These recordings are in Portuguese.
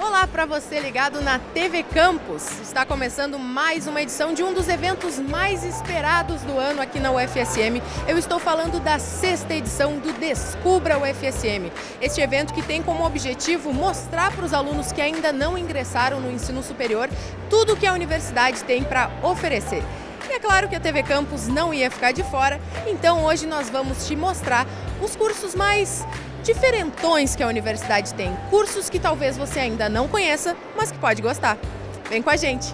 Olá para você ligado na TV Campus. Está começando mais uma edição de um dos eventos mais esperados do ano aqui na UFSM. Eu estou falando da sexta edição do Descubra UFSM. Este evento que tem como objetivo mostrar para os alunos que ainda não ingressaram no ensino superior tudo o que a universidade tem para oferecer. E é claro que a TV Campus não ia ficar de fora, então hoje nós vamos te mostrar os cursos mais diferentões que a universidade tem. Cursos que talvez você ainda não conheça, mas que pode gostar. Vem com a gente!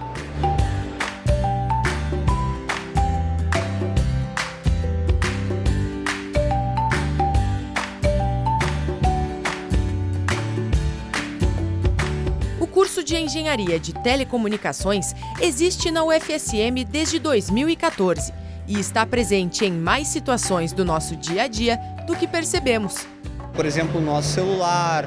O curso de Engenharia de Telecomunicações existe na UFSM desde 2014 e está presente em mais situações do nosso dia a dia do que percebemos por exemplo, no nosso celular,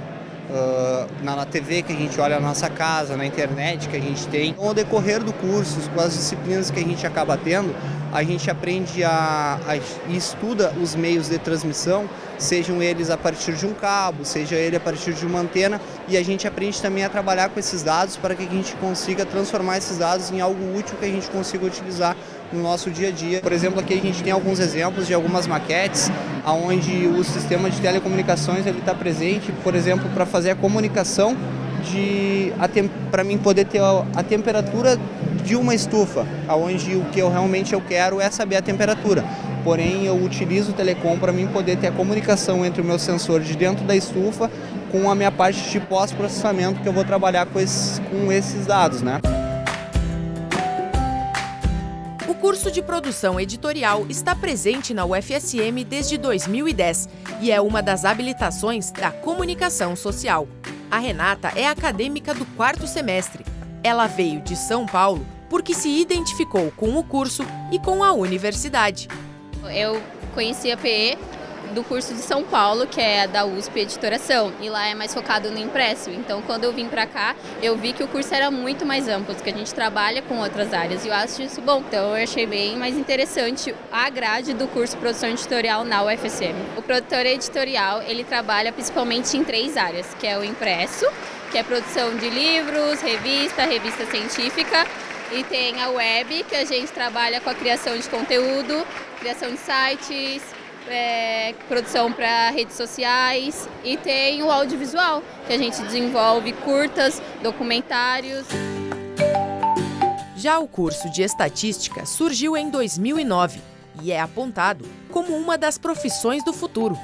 uh, na, TV que a gente olha na nossa casa, na internet que a gente tem. Ao decorrer do curso, com as disciplinas que a gente acaba tendo, a gente aprende a, a e estuda os meios de transmissão, sejam eles a partir de um cabo, seja ele a partir de uma antena, e a gente aprende também a trabalhar com esses dados para que a gente consiga transformar esses dados em algo útil que a gente consiga utilizar no nosso dia a dia. Por exemplo, aqui a gente tem alguns exemplos de algumas maquetes onde o sistema de telecomunicações está presente, por exemplo, para fazer a comunicação de para mim poder ter a, a, temperatura de uma estufa, aonde o que eu realmente eu quero é saber a temperatura. Porém, eu utilizo o telecom para mim poder ter a comunicação entre o meu sensor de dentro da estufa com a minha parte de pós-processamento que eu vou trabalhar com esses, com esses dados, né? Curso de produção editorial está presente na UFSM desde 2010 e é uma das habilitações da comunicação social. A Renata é acadêmica do quarto semestre. Ela veio de São Paulo porque se identificou com o curso e com a universidade. Eu conheci a PE do curso de São Paulo, que é da USP Editoração, e lá é mais focado no impresso. Então, quando eu vim para cá, eu vi que o curso era muito mais amplo, que a gente trabalha com outras áreas, e eu acho isso bom. Então, eu achei bem mais interessante a grade do curso produção editorial na UFSM. O produtor editorial, ele trabalha principalmente em três áreas, que é o impresso, que é produção de livros, revista, revista científica, e tem a web, que a gente trabalha com a criação de conteúdo, criação de sites, é, produção para redes sociais e tem o audiovisual, que a gente desenvolve curtas, documentários. Já o curso de Estatística surgiu em 2009 e é apontado como uma das profissões do futuro.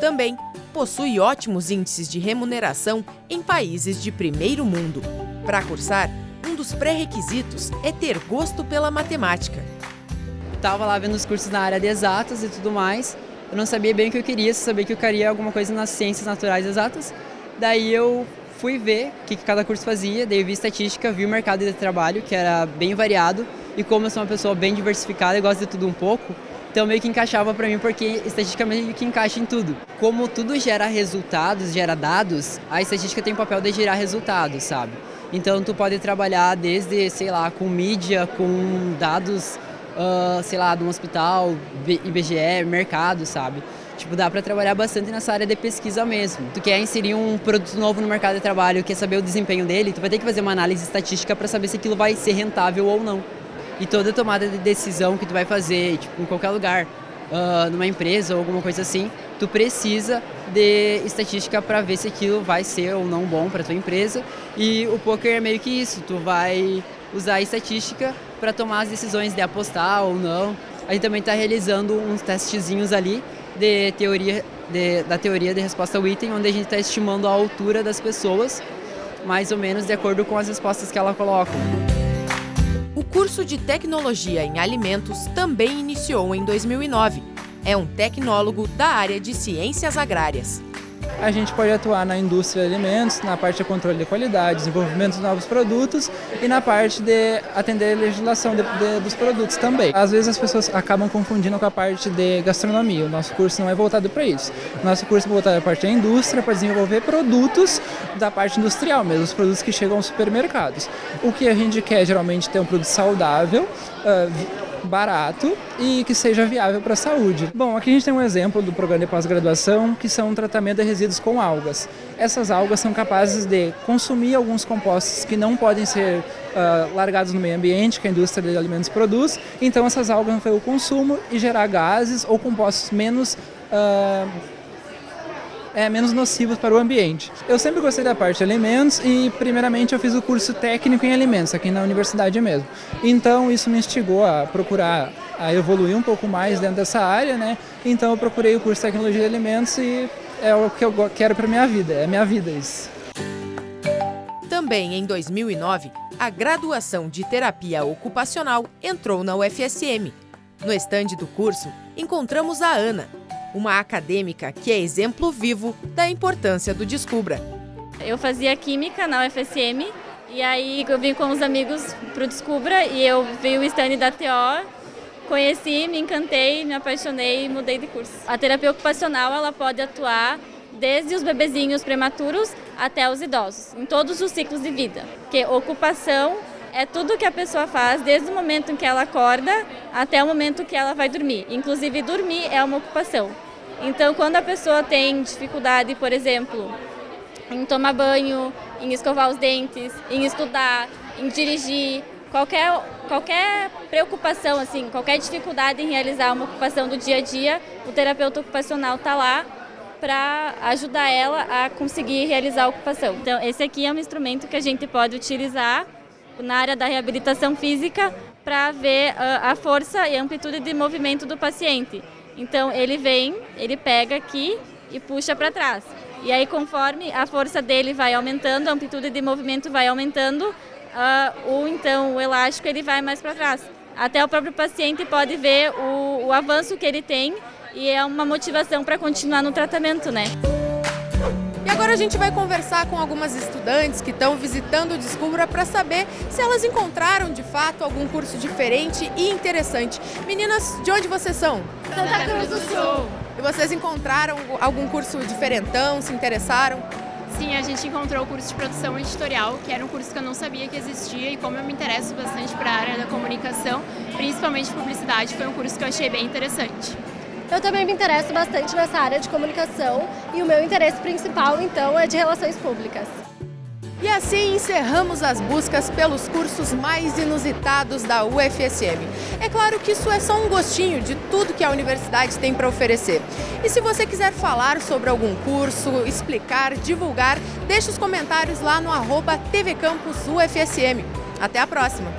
Também possui ótimos índices de remuneração em países de primeiro mundo. Para cursar, um dos pré-requisitos é ter gosto pela matemática estava lá vendo os cursos na área de exatas e tudo mais. Eu não sabia bem o que eu queria, só sabia que eu queria alguma coisa nas ciências naturais exatas. Daí eu fui ver o que, cada curso fazia, daí eu vi estatística, vi o mercado de trabalho, que era bem variado, e como eu sou uma pessoa bem diversificada e gosto de tudo um pouco, então meio que encaixava para mim porque estatística meio que encaixa em tudo. Como tudo gera resultados, gera dados, a estatística tem o papel de gerar resultados, sabe? Então tu pode trabalhar desde, sei lá, com mídia, com dados uh, sei lá, de um hospital, IBGE, mercado, sabe? Tipo, dá para trabalhar bastante nessa área de pesquisa mesmo. Tu quer inserir um produto novo no mercado de trabalho, quer saber o desempenho dele, tu vai ter que fazer uma análise estatística para saber se aquilo vai ser rentável ou não. E toda tomada de decisão que tu vai fazer, tipo, em qualquer lugar, uh, numa empresa ou alguma coisa assim, tu precisa de estatística para ver se aquilo vai ser ou não bom para tua empresa. E o poker é meio que isso, tu vai usar a estatística para tomar as decisões de apostar ou não. A gente também está realizando uns testezinhos ali de teoria, de, da teoria de resposta ao item, onde a gente está estimando a altura das pessoas, mais ou menos de acordo com as respostas que ela coloca. O curso de Tecnologia em Alimentos também iniciou em 2009. É um tecnólogo da área de Ciências Agrárias a gente pode atuar na indústria de alimentos, na parte de controle de qualidade, desenvolvimento de novos produtos e na parte de atender a legislação de, de, dos produtos também. Às vezes as pessoas acabam confundindo com a parte de gastronomia, o nosso curso não é voltado para isso. O nosso curso é voltado a parte da indústria, para desenvolver produtos da parte industrial mesmo, os produtos que chegam aos supermercados. O que a gente quer geralmente é ter um produto saudável, uh, barato e que seja viável para a saúde. Bom, aqui a gente tem um exemplo do programa de pós-graduação, que são um tratamento de resíduos com algas. Essas algas são capazes de consumir alguns compostos que não podem ser uh, largados no meio ambiente, que a indústria de alimentos produz, então essas algas vão fazer o consumo e gerar gases ou compostos menos... Uh, é, menos nocivos para o ambiente. Eu sempre gostei da parte de alimentos e, primeiramente, eu fiz o curso técnico em alimentos, aqui na universidade mesmo. Então, isso me instigou a procurar, a evoluir um pouco mais dentro dessa área, né? Então, eu procurei o curso de tecnologia de alimentos e é o que eu quero para minha vida, é minha vida isso. Também em 2009, a graduação de terapia ocupacional entrou na UFSM. No estande do curso, encontramos a Ana, uma acadêmica que é exemplo vivo da importância do Descubra. Eu fazia química na UFSM e aí eu vim com os amigos para o Descubra e eu vi o stand da TO, conheci, me encantei, me apaixonei e mudei de curso. A terapia ocupacional ela pode atuar desde os bebezinhos prematuros até os idosos, em todos os ciclos de vida. Porque ocupação é tudo que a pessoa faz desde o momento em que ela acorda até o momento que ela vai dormir. Inclusive, dormir é uma ocupação. Então, quando a pessoa tem dificuldade, por exemplo, em tomar banho, em escovar os dentes, em estudar, em dirigir, qualquer, qualquer preocupação, assim, qualquer dificuldade em realizar uma ocupação do dia a dia, o terapeuta ocupacional está lá para ajudar ela a conseguir realizar a ocupação. Então, esse aqui é um instrumento que a gente pode utilizar na área da reabilitação física para ver a força e amplitude de movimento do paciente. Então ele vem, ele pega aqui e puxa para trás. E aí conforme a força dele vai aumentando, a amplitude de movimento vai aumentando, uh, o então o elástico ele vai mais para trás. Até o próprio paciente pode ver o, o avanço que ele tem e é uma motivação para continuar no tratamento, né? E agora a gente vai conversar com algumas estudantes que estão visitando o Descubra para saber se elas encontraram de fato algum curso diferente e interessante. Meninas, de onde vocês são? Santa Cruz do Sul. E vocês encontraram algum curso diferentão, se interessaram? Sim, a gente encontrou o curso de produção editorial, que era um curso que eu não sabia que existia e como eu me interesso bastante para a área da comunicação, principalmente publicidade, foi um curso que eu achei bem interessante. Eu também me interesso bastante nessa área de comunicação e o meu interesse principal, então, é de relações públicas. E assim encerramos as buscas pelos cursos mais inusitados da UFSM. É claro que isso é só um gostinho de tudo que a universidade tem para oferecer. E se você quiser falar sobre algum curso, explicar, divulgar, deixe os comentários lá no arroba TV Campus UFSM. Até a próxima!